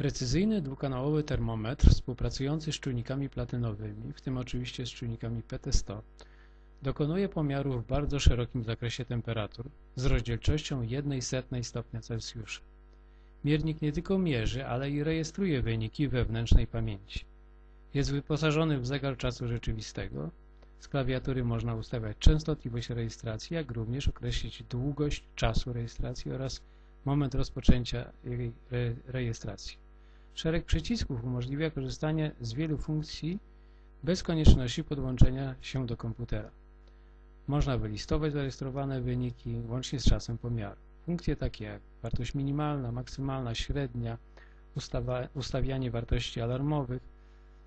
Precyzyjny dwukanałowy termometr współpracujący z czujnikami platynowymi, w tym oczywiście z czujnikami PT100, dokonuje pomiarów w bardzo szerokim zakresie temperatur z rozdzielczością 1,01 stopnia Celsjusza. Miernik nie tylko mierzy, ale i rejestruje wyniki wewnętrznej pamięci. Jest wyposażony w zegar czasu rzeczywistego. Z klawiatury można ustawiać częstotliwość rejestracji, jak również określić długość czasu rejestracji oraz moment rozpoczęcia jej re rejestracji. Szereg przycisków umożliwia korzystanie z wielu funkcji bez konieczności podłączenia się do komputera. Można wylistować zarejestrowane wyniki łącznie z czasem pomiaru. Funkcje takie jak wartość minimalna, maksymalna, średnia, ustawa, ustawianie wartości alarmowych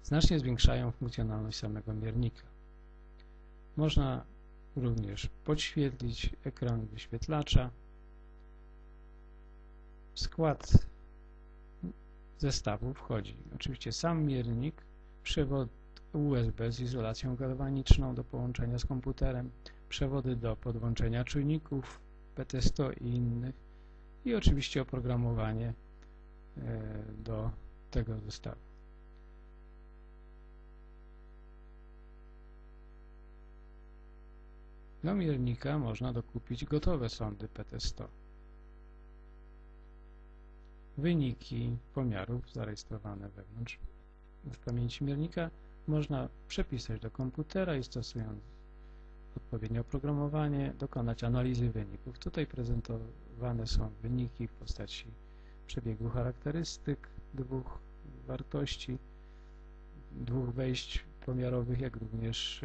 znacznie zwiększają funkcjonalność samego miernika. Można również podświetlić ekran wyświetlacza. Skład zestawu wchodzi oczywiście sam miernik, przewód USB z izolacją galwaniczną do połączenia z komputerem, przewody do podłączenia czujników, PT100 i innych i oczywiście oprogramowanie e, do tego zestawu. Do miernika można dokupić gotowe sondy PT100. Wyniki pomiarów zarejestrowane wewnątrz w pamięci miernika można przepisać do komputera i stosując odpowiednie oprogramowanie dokonać analizy wyników. Tutaj prezentowane są wyniki w postaci przebiegu charakterystyk dwóch wartości, dwóch wejść pomiarowych, jak również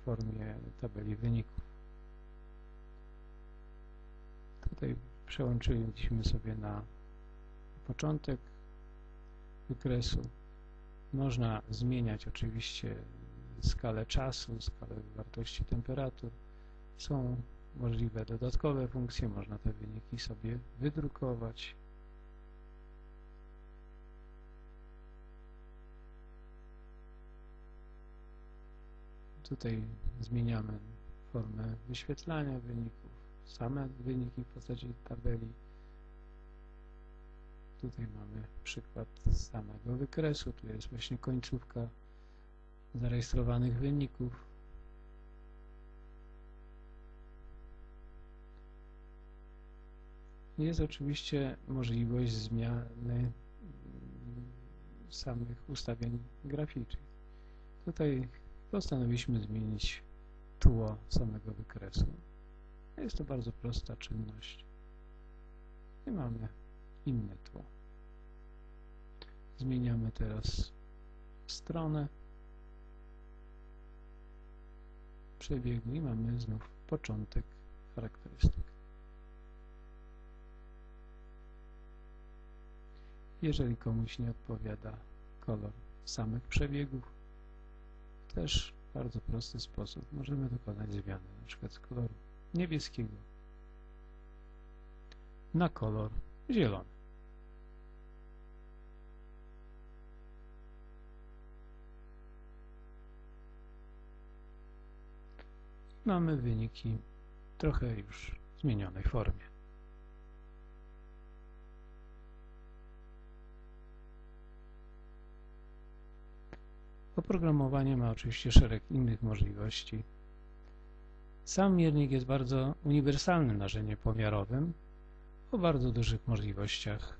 w formie tabeli wyników. Tutaj przełączyliśmy sobie na początek wykresu. Można zmieniać oczywiście skalę czasu, skalę wartości temperatur. Są możliwe dodatkowe funkcje, można te wyniki sobie wydrukować. Tutaj zmieniamy formę wyświetlania wyników, same wyniki w postaci tabeli. Tutaj mamy przykład samego wykresu, tu jest właśnie końcówka zarejestrowanych wyników. Jest oczywiście możliwość zmiany samych ustawień graficznych. Tutaj postanowiliśmy zmienić tło samego wykresu. Jest to bardzo prosta czynność. I mamy inne tło. Zmieniamy teraz stronę przebiegu i mamy znów początek charakterystyk. Jeżeli komuś nie odpowiada kolor samych przebiegów, też bardzo prosty sposób możemy dokonać zmiany, np. z koloru niebieskiego na kolor zielony. mamy wyniki trochę już w zmienionej formie. Oprogramowanie ma oczywiście szereg innych możliwości. Sam miernik jest bardzo uniwersalnym narzędziem pomiarowym o bardzo dużych możliwościach